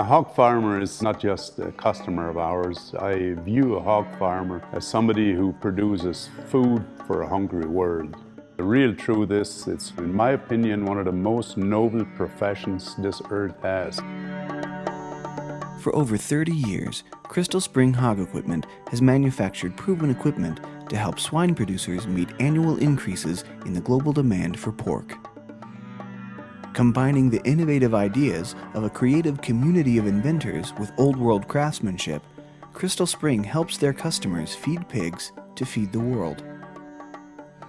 A hog farmer is not just a customer of ours. I view a hog farmer as somebody who produces food for a hungry world. The real truth is, it's, in my opinion, one of the most noble professions this earth has. For over 30 years, Crystal Spring Hog Equipment has manufactured proven equipment to help swine producers meet annual increases in the global demand for pork combining the innovative ideas of a creative community of inventors with old world craftsmanship, Crystal Spring helps their customers feed pigs to feed the world.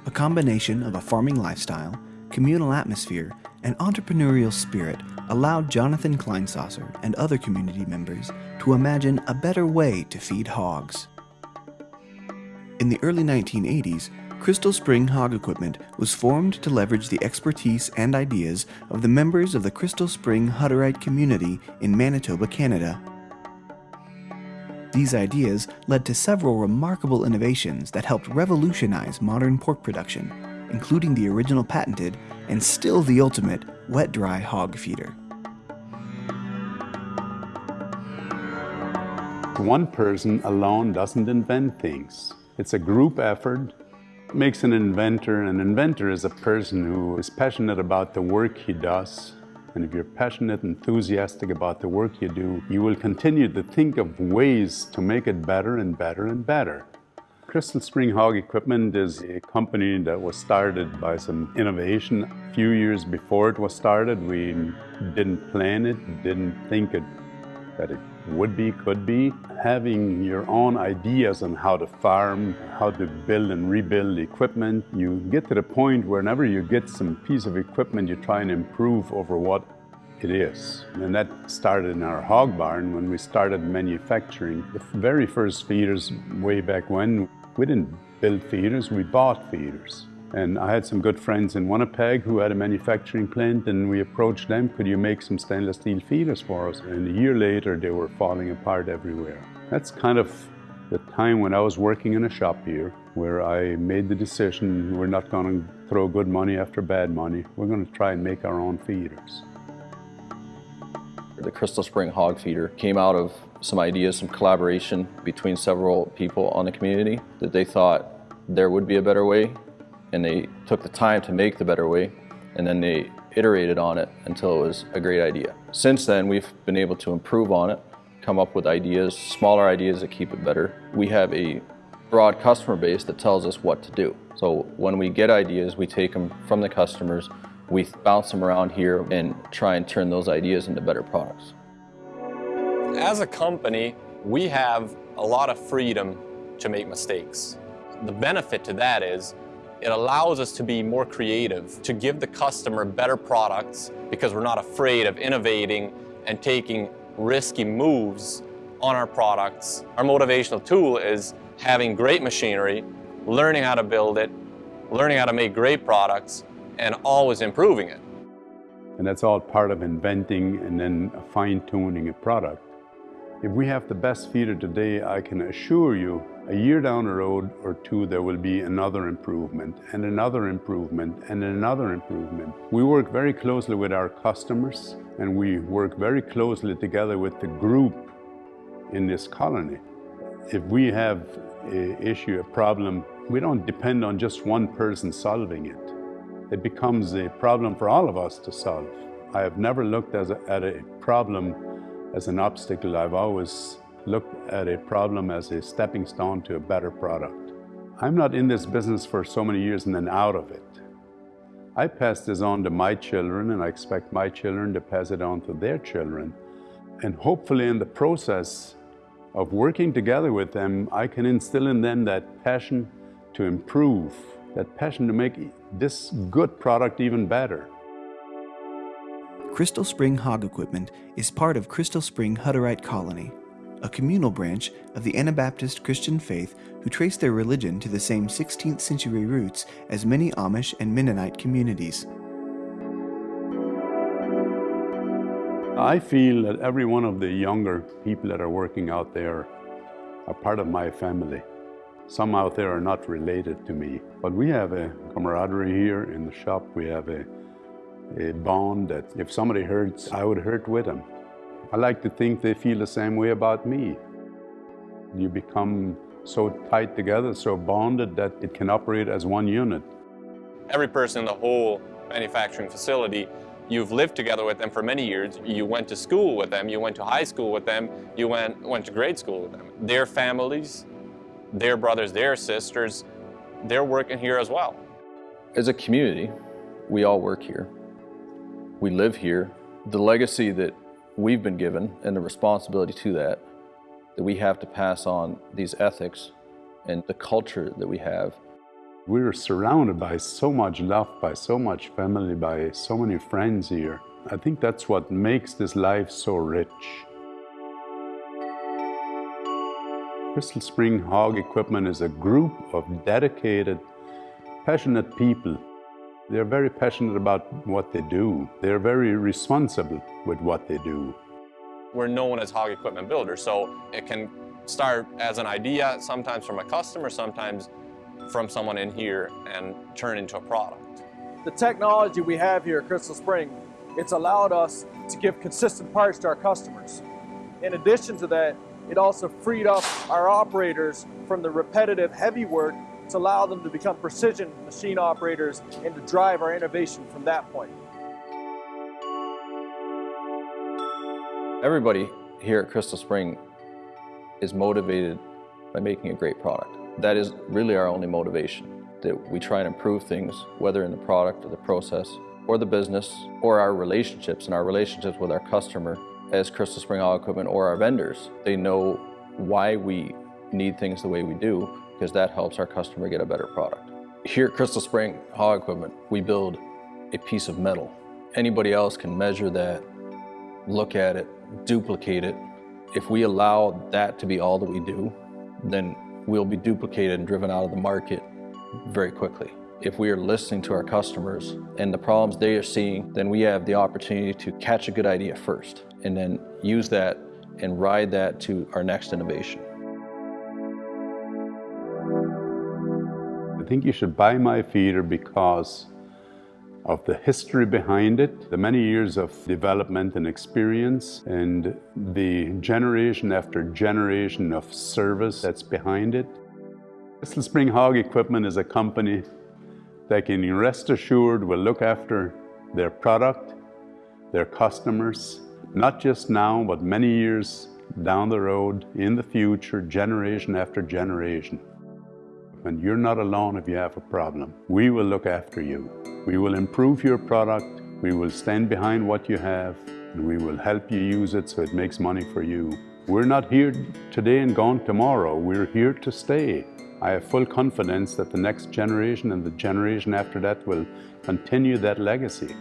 A combination of a farming lifestyle, communal atmosphere, and entrepreneurial spirit allowed Jonathan Kleinsasser and other community members to imagine a better way to feed hogs. In the early 1980s, Crystal Spring Hog Equipment was formed to leverage the expertise and ideas of the members of the Crystal Spring Hutterite community in Manitoba, Canada. These ideas led to several remarkable innovations that helped revolutionize modern pork production, including the original patented and still the ultimate wet-dry hog feeder. One person alone doesn't invent things. It's a group effort makes an inventor? An inventor is a person who is passionate about the work he does. And if you're passionate, enthusiastic about the work you do, you will continue to think of ways to make it better and better and better. Crystal Spring Hog Equipment is a company that was started by some innovation. A few years before it was started, we didn't plan it, didn't think it, that it would be, could be. Having your own ideas on how to farm, how to build and rebuild equipment, you get to the point where, whenever you get some piece of equipment, you try and improve over what it is. And that started in our hog barn when we started manufacturing the very first feeders way back when. We didn't build feeders, we bought feeders. And I had some good friends in Winnipeg who had a manufacturing plant and we approached them, could you make some stainless steel feeders for us? And a year later, they were falling apart everywhere. That's kind of the time when I was working in a shop here where I made the decision, we're not going to throw good money after bad money. We're going to try and make our own feeders. The Crystal Spring Hog Feeder came out of some ideas, some collaboration between several people on the community that they thought there would be a better way and they took the time to make the better way and then they iterated on it until it was a great idea. Since then, we've been able to improve on it, come up with ideas, smaller ideas that keep it better. We have a broad customer base that tells us what to do. So when we get ideas, we take them from the customers, we bounce them around here and try and turn those ideas into better products. As a company, we have a lot of freedom to make mistakes. The benefit to that is it allows us to be more creative, to give the customer better products because we're not afraid of innovating and taking risky moves on our products. Our motivational tool is having great machinery, learning how to build it, learning how to make great products, and always improving it. And that's all part of inventing and then fine-tuning a product. If we have the best feeder today, I can assure you a year down the road or two, there will be another improvement and another improvement and another improvement. We work very closely with our customers and we work very closely together with the group in this colony. If we have an issue, a problem, we don't depend on just one person solving it. It becomes a problem for all of us to solve. I have never looked a, at a problem as an obstacle. I've always looked at a problem as a stepping stone to a better product. I'm not in this business for so many years and then out of it. I pass this on to my children and I expect my children to pass it on to their children. And hopefully in the process of working together with them, I can instill in them that passion to improve, that passion to make this good product even better. Crystal Spring Hog Equipment is part of Crystal Spring Hutterite Colony, a communal branch of the Anabaptist Christian faith who trace their religion to the same 16th century roots as many Amish and Mennonite communities. I feel that every one of the younger people that are working out there are part of my family. Some out there are not related to me, but we have a camaraderie here in the shop. We have a, a bond that if somebody hurts, I would hurt with them I like to think they feel the same way about me. You become so tight together, so bonded that it can operate as one unit. Every person in the whole manufacturing facility, you've lived together with them for many years. You went to school with them, you went to high school with them, you went, went to grade school with them. Their families, their brothers, their sisters, they're working here as well. As a community, we all work here. We live here. The legacy that we've been given and the responsibility to that, that we have to pass on these ethics and the culture that we have. We're surrounded by so much love, by so much family, by so many friends here. I think that's what makes this life so rich. Crystal Spring Hog Equipment is a group of dedicated, passionate people. They're very passionate about what they do. They're very responsible with what they do. We're known as hog equipment builders, so it can start as an idea, sometimes from a customer, sometimes from someone in here, and turn into a product. The technology we have here at Crystal Spring, it's allowed us to give consistent parts to our customers. In addition to that, it also freed up our operators from the repetitive heavy work allow them to become precision machine operators and to drive our innovation from that point. Everybody here at Crystal Spring is motivated by making a great product. That is really our only motivation, that we try and improve things, whether in the product or the process or the business or our relationships and our relationships with our customer as Crystal Spring Hog Equipment or our vendors. They know why we need things the way we do because that helps our customer get a better product. Here at Crystal Spring Hog Equipment, we build a piece of metal. Anybody else can measure that, look at it, duplicate it. If we allow that to be all that we do, then we'll be duplicated and driven out of the market very quickly. If we are listening to our customers and the problems they are seeing, then we have the opportunity to catch a good idea first and then use that and ride that to our next innovation. I think you should buy my feeder because of the history behind it, the many years of development and experience, and the generation after generation of service that's behind it. Crystal Spring Hog Equipment is a company that can rest assured will look after their product, their customers, not just now, but many years down the road, in the future, generation after generation. And you're not alone if you have a problem. We will look after you. We will improve your product, we will stand behind what you have, and we will help you use it so it makes money for you. We're not here today and gone tomorrow. We're here to stay. I have full confidence that the next generation and the generation after that will continue that legacy.